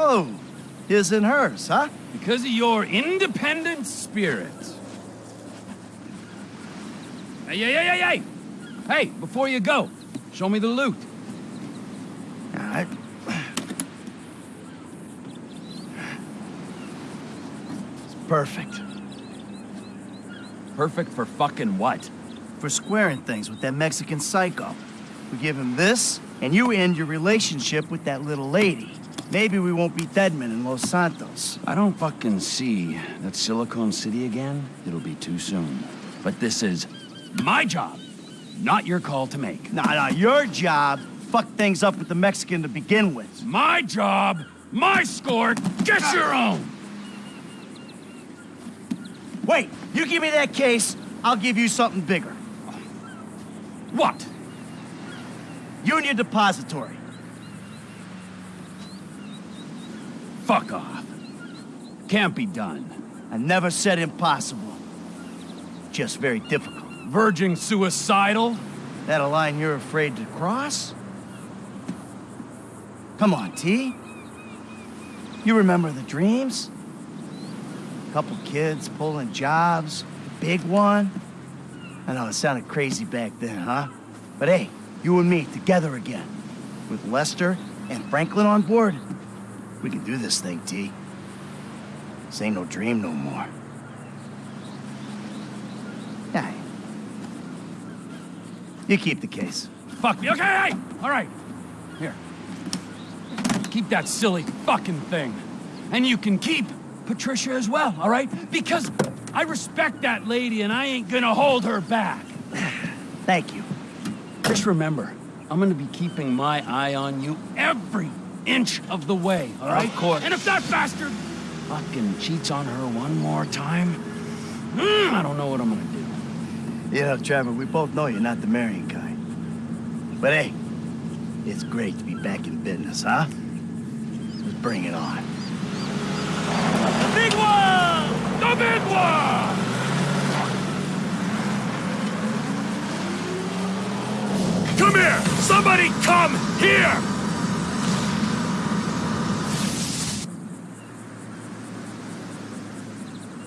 Oh, his and hers, huh? Because of your independent spirit. Hey, hey, hey, hey, hey! Hey, before you go, show me the loot. All right. It's perfect. Perfect for fucking what? For squaring things with that Mexican psycho. We give him this, and you end your relationship with that little lady. Maybe we won't be deadmen in Los Santos. I don't fucking see that Silicon City again. It'll be too soon. But this is my job, not your call to make. Nah, nah, your job fucked things up with the Mexican to begin with. My job, my score, get your own! Wait, you give me that case, I'll give you something bigger. What? Union Depository. Fuck off. Can't be done. I never said impossible. Just very difficult. Verging suicidal? That a line you're afraid to cross? Come on, T. You remember the dreams? A Couple kids pulling jobs, big one. I know it sounded crazy back then, huh? But hey, you and me together again. With Lester and Franklin on board, we can do this thing, T. This ain't no dream no more. Yeah. You keep the case. Fuck me. Okay, hey! All right. Here. Keep that silly fucking thing. And you can keep Patricia as well, all right? Because I respect that lady and I ain't gonna hold her back. Thank you. Just remember, I'm gonna be keeping my eye on you every inch of the way, all right? Of course. And if that bastard fucking cheats on her one more time, mm, I don't know what I'm gonna do. You know, Trevor, we both know you're not the marrying kind. But hey, it's great to be back in business, huh? Let's bring it on. The big one! The big one! Come here! Somebody come here!